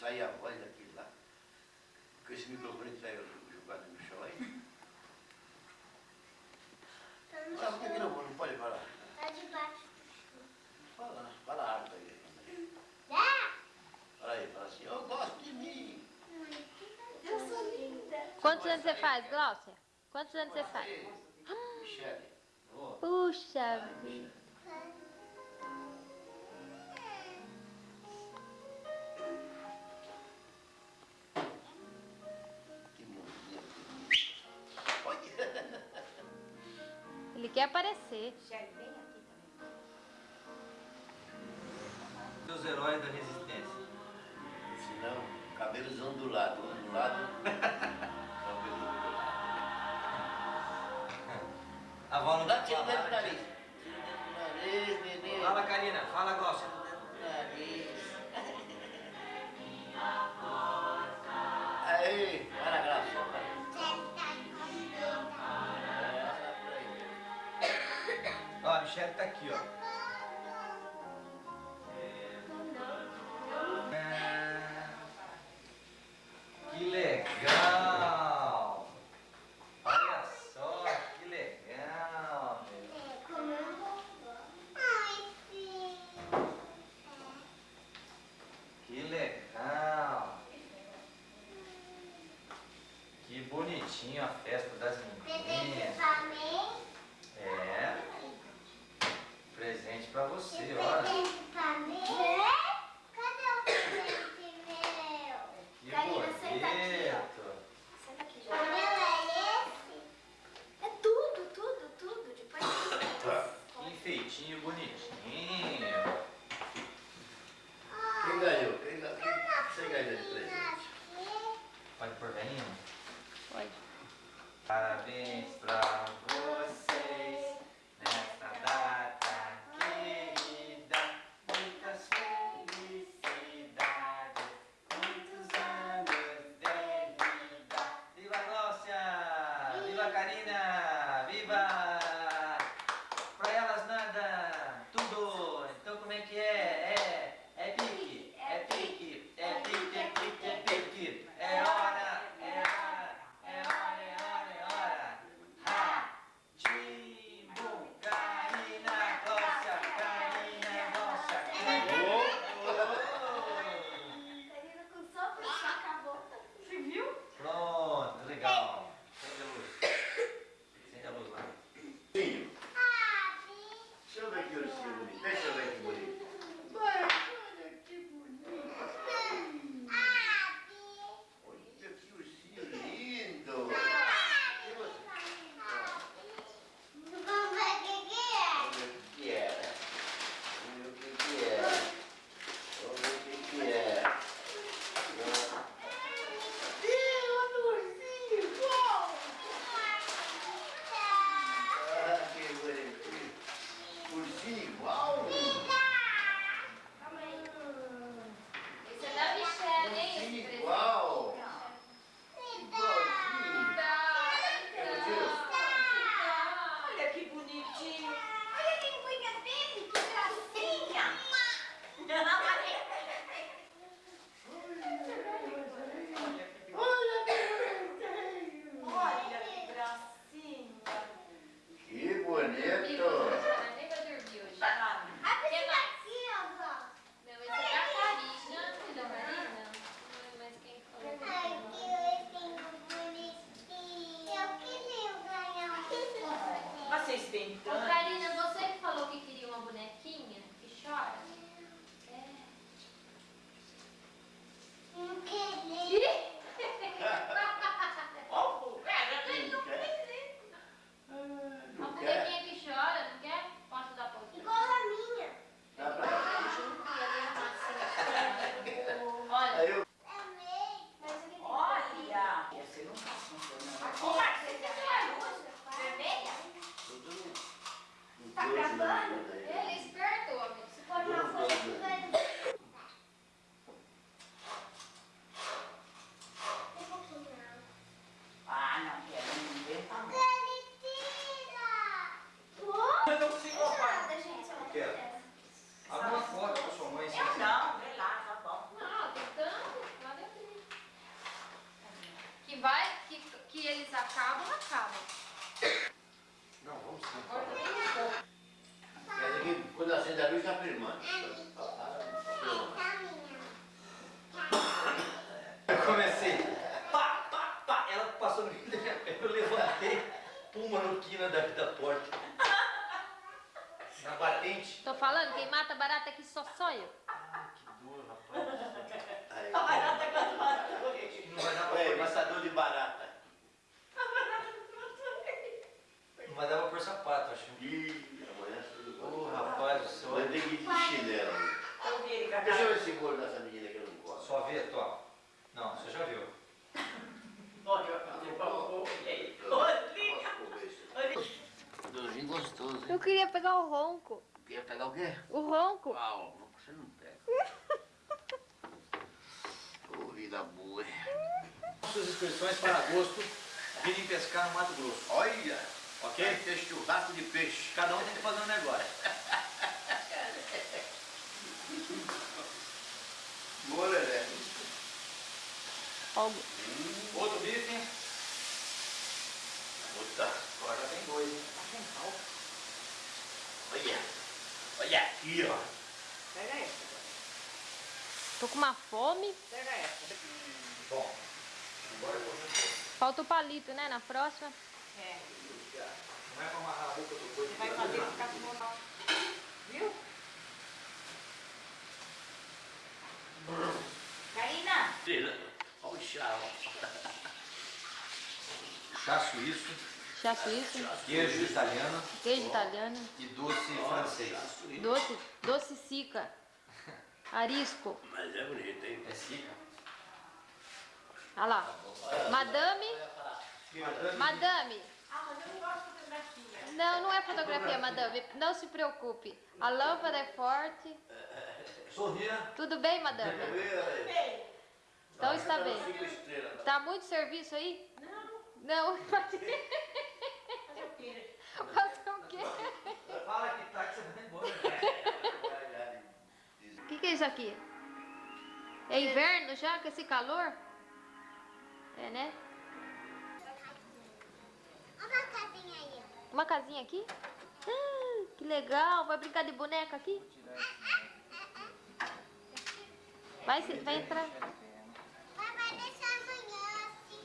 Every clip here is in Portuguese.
sai a voz daquilo lá. Porque esse microfone saiu jogado no chão aí. Mas por que não, não pode falar? Tá debaixo. Fala, fala alto aí. Fala aí, fala assim, eu gosto de mim. Eu sou linda. Quantos anos você faz, Glaucia? Quantos anos você faz? Ah! Michelle. Puxa vida. quer aparecer. Os heróis da resistência. Se não, cabelos ondulados, ondulado. cabelo. A não Dá tchau dentro da né? lista. tá aqui, ó. Bonitinho. Mas não psicopata. Nada, gente, eu Quero. Alguma foto com sua mãe, assim. Eu não, vê lá, tá bom. Não, tentando. Lá dentro. Que vai, que, que eles acabam, acabam. Não, vamos sim. Um pouco. Mas aqui, quando acende a luz, tá filmando. Eu comecei. Pá, pá, pá. Ela passou no meio da minha perna. Eu levantei. Puma no quina da, da porta. Na batente. Tô falando, quem mata barata aqui só só eu. Ah, que dor, rapaz. Aí, A barata quase matou. Não vai dar pra É, pôr matador de barata. A barata matou. Não vai dar pra pôr sapato, acho. Ih, amanhã tudo Ô, bom. rapaz do céu. Amanhã tem que ir de chinelo. Ele Deixa eu ver esse bolo dessa menina que eu não gosto. Só vê, Tó. Não, você já viu. Olha, eu falei, olha, Dozinho gostoso, Eu queria pegar o ronco. Quer pegar o quê? O ronco. Pau, você não pega. Ô, vida boa. Suas inscrições para agosto, virem pescar no Mato Grosso. Olha, Ok? vai ter churrasco de peixe. Cada um tem que fazer um negócio. Boa, Lelé. Algo. Outro bife. Puta, Agora já tem dois. hein? olha. Olha aqui, ó. Pega essa, Tô com uma fome. pega essa. Bom, agora eu vou... Falta o palito, né? Na próxima. É, Não é pra amarrar a boca do boi. você vai fazer ficar com normal. Viu? Karina, Olha o chá, ó. Chá suíço, Chá suíço, queijo italiano queijo italiano, e doce francês. doce, doce sica, arisco. Mas é bonito, hein? É sica. Olha lá. Madame, madame. ah, não gosto de fotografia. Não, não é fotografia, madame. Não se preocupe. A lâmpada é forte. Sorria. Tudo bem, madame? Bem, Então está bem. Cinco estrelas. Tá muito serviço aí? não, Não. quê? Fazer o quê? Fala que tá que você vai embora. O que, que é isso aqui? É inverno já com esse calor? É, né? Olha a casinha aí. Uma casinha aqui? Ah, que legal. Vai brincar de boneca aqui? Vai, vai entrar. Vai, vai deixar amanhã, assim.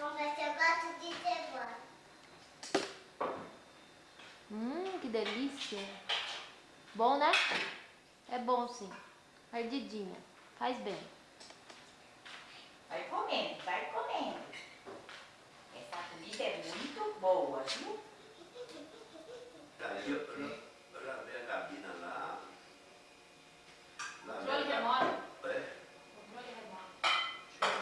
Vamos ver se eu gosto de cebola. Hum, que delícia. Bom, né? É bom sim. Ardidinha. Faz bem. Vai comendo, vai comendo. Essa comida é muito boa, viu? Ali, eu já vi a Gabina lá. Lá Controle vem a- remoto. É. Controle remoto.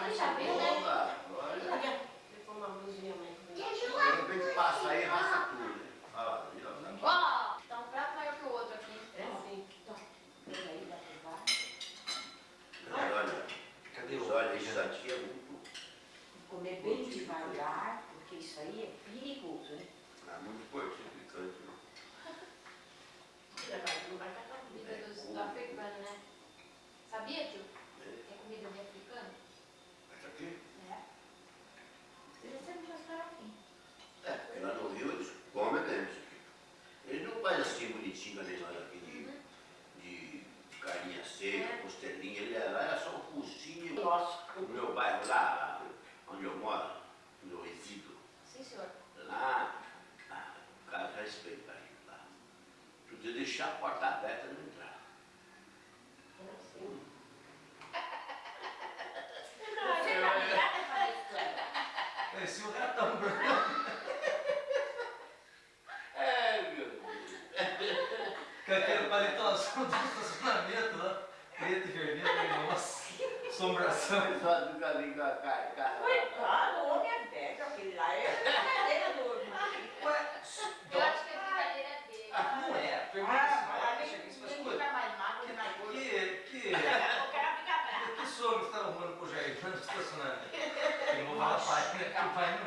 Você já viu, né? Olha, olha. Ficou uma blusinha mais De repente passa aí e raça tudo. né? Olha lá, ali, ó. Ó, tá um prato maior que o outro aqui. É assim. Pega aí, dá pra levar. Mas olha, Cadê mas o olha, isso aqui é muito, Comer devagar, porque isso aí é perigoso, né? é muito fortificante. né? Comida dos, do africano, né? Sabia, tio? Que é comida de africano? Isso aqui? É. Você não mostraram aqui. É, porque lá no Rio eles comem aqui. Eles não fazem assim bonitinho nem nós aqui de, de carinha seca, costelinha. Ele é, lá era só um focinho. Gosto. No meu bairro lá, onde eu moro, onde eu resido, Sim, senhor. lá, ah, o cara respeita a gente lá. Podia deixar a porta aberta e não entrar. Parecia um ratão. É, meu Deus. Com aquele paletãozão do estacionamento lá. Preto e vermelho. Nossa. Assombração. Só do caminho a cara.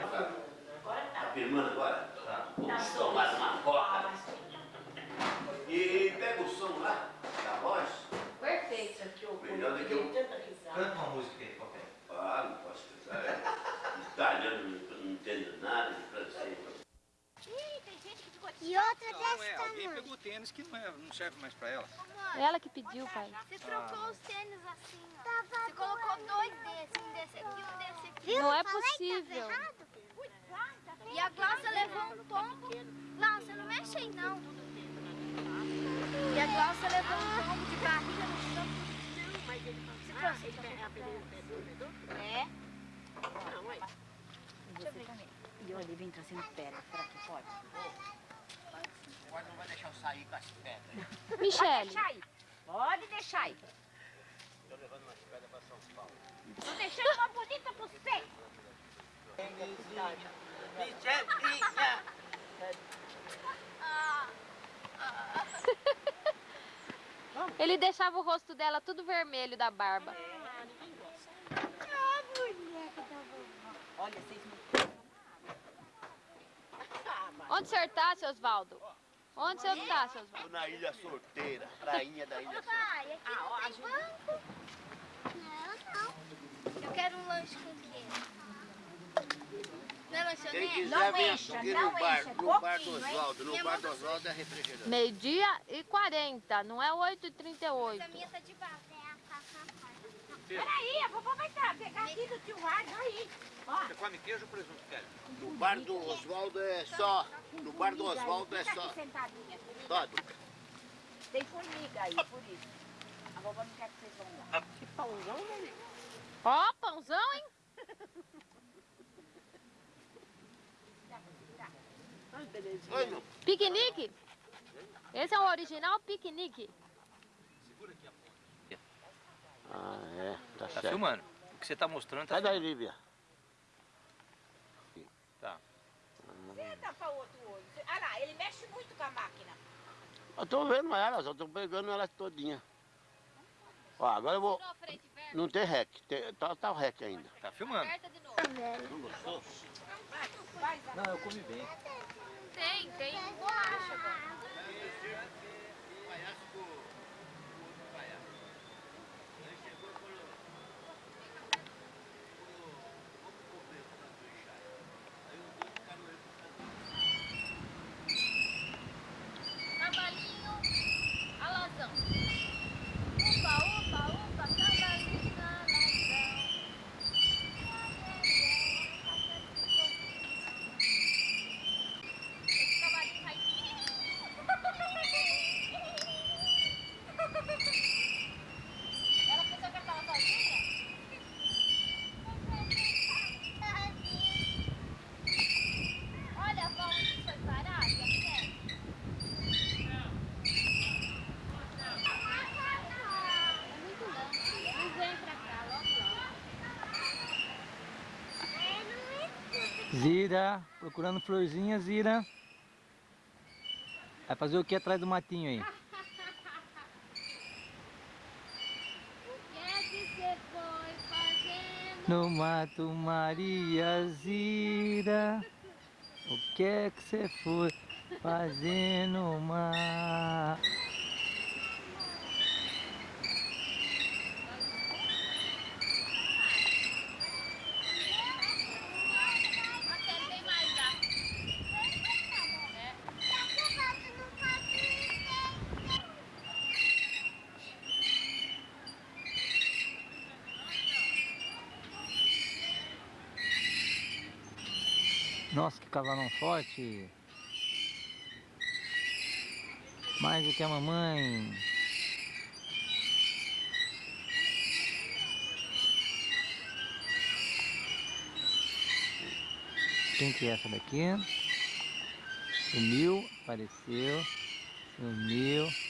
agora. Agora tá. Tá firmando agora? Tá. Uma coca. E pega o som lá, da voz. Perfeito aqui, o Melhor do que. Canta uma música aí. E outra Não, não é. Alguém tamanho. pegou tênis que não, é, não serve mais pra ela. Ela que pediu, pai. Você trocou os tênis assim, ó. Você colocou dois desses, um desse aqui e um desse aqui. Não é possível a Glaucia levou um tombo. Glaucia, não mexe aí não. E a Glaucia levou um tombo de barriga no chão. Você trouxe ele pra É. E o Olivia entra assim no pé, será que pode? Agora não vai deixar eu sair com as pedras. Michele, Deixa aí. Pode deixar aí. Estou levando umas pedras para São Paulo. Tô deixando uma bonita pra você. Michelinha! Ele deixava o rosto dela tudo vermelho da barba. Olha, vocês não... Onde o senhor tá, seu Osvaldo? Onde o senhor tá, seu Osvaldo? Estou na ilha solteira, prainha da ilha solteira. Pai, aqui Ah, ó, não tem banco. Não, não. Eu quero um lanche com Quem quiser Não vir encha, aqui não no bar, no bar do? Oswaldo. No bar do tá Oswaldo é refrigerante. Meio-dia e 40, não é 8 e Mas 38. a minha tá de baixo. Peraí, a vovó vai estar, pegar aqui do tio Rádio, aí. Ó, Você come queijo ou presunto, Kelly? No bar do Oswaldo é só. No bar do Oswaldo é só. Duca. Tem formiga aí, por isso. A vovó não quer que vocês vão lá. Que pãozão, né? Ó, pãozão, hein? Meu. Piquenique? Esse é o original piquenique. Ah, é. Tá Tá filmando. O que você tá mostrando tá Sai daí, Lívia. Tá. Senta pra outro olho. Olha lá, ele mexe muito com a máquina. Eu tô vendo elas, eu tô pegando elas todinha. Ó, agora eu vou. Não tem rec, tem, tá, tá o rec ainda. Tá filmando. de novo. Não gostou? Não, eu comi bem. Tem, tem alazão. Upa, upa, upa, cavalinho, alazão. Esse cavalinho vai Ela pensou que ela estava sozinha? Olha, vó, onde foi parar? Já quer? É muito longe. Não vem pra cá, logo, logo. Zira, procurando florzinha, Zira. Vai fazer o que atrás do matinho aí? O que é que você foi fazendo? No mato Maria Zira. O que é que você foi fazendo, mar? Marcelo, tem mais lá. Cavalão forte. Mais do que a mamãe. Quem que é essa daqui? Sumiu, apareceu, sumiu.